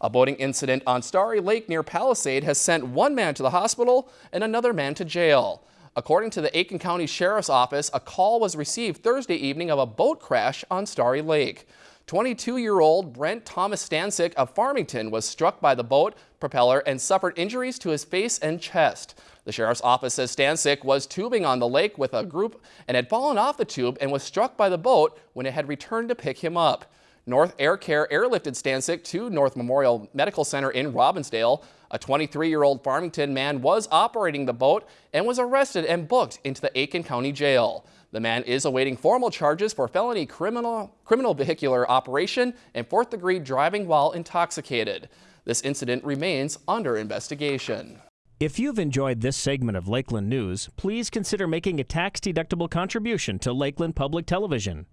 A boating incident on Starry Lake near Palisade has sent one man to the hospital and another man to jail. According to the Aitkin County Sheriff's Office, a call was received Thursday evening of a boat crash on Starry Lake. 22-year-old Brent Thomas Stansick of Farmington was struck by the boat propeller and suffered injuries to his face and chest. The sheriff's office says Stansick was tubing on the lake with a group and had fallen off the tube and was struck by the boat when it had returned to pick him up. North Air Care airlifted Stansick to North Memorial Medical Center in Robbinsdale. A 23-year-old Farmington man was operating the boat and was arrested and booked into the Aitkin County Jail. The man is awaiting formal charges for felony criminal, criminal vehicular operation and fourth-degree driving while intoxicated. This incident remains under investigation. If you've enjoyed this segment of Lakeland News, please consider making a tax-deductible contribution to Lakeland Public Television.